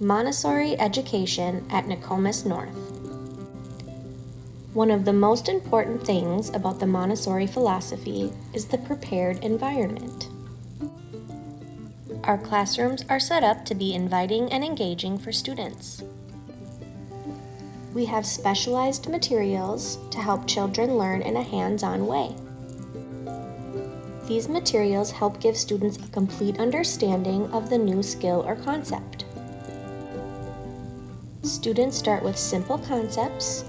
Montessori education at Nokomis North. One of the most important things about the Montessori philosophy is the prepared environment. Our classrooms are set up to be inviting and engaging for students. We have specialized materials to help children learn in a hands-on way. These materials help give students a complete understanding of the new skill or concept. Students start with simple concepts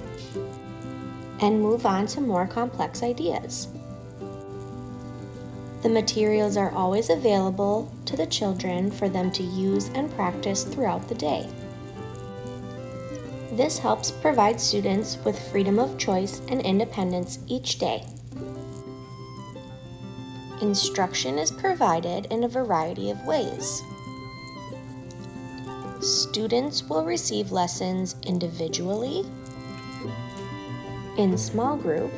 and move on to more complex ideas. The materials are always available to the children for them to use and practice throughout the day. This helps provide students with freedom of choice and independence each day. Instruction is provided in a variety of ways. Students will receive lessons individually, in small group,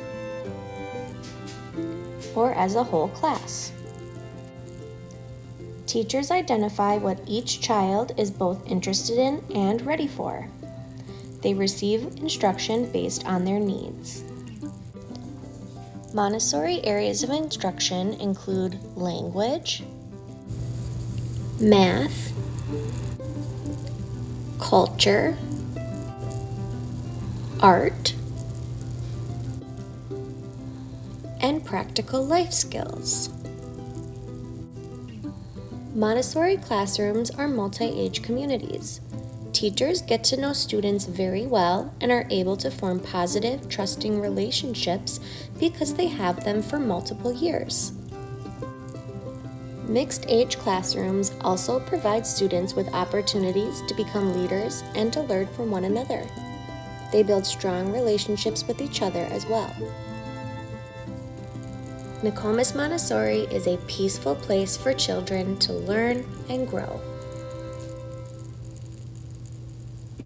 or as a whole class. Teachers identify what each child is both interested in and ready for. They receive instruction based on their needs. Montessori areas of instruction include language, math, culture, art, and practical life skills. Montessori classrooms are multi-age communities. Teachers get to know students very well and are able to form positive, trusting relationships because they have them for multiple years. Mixed age classrooms also provide students with opportunities to become leaders and to learn from one another. They build strong relationships with each other as well. Nokomis Montessori is a peaceful place for children to learn and grow.